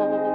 home.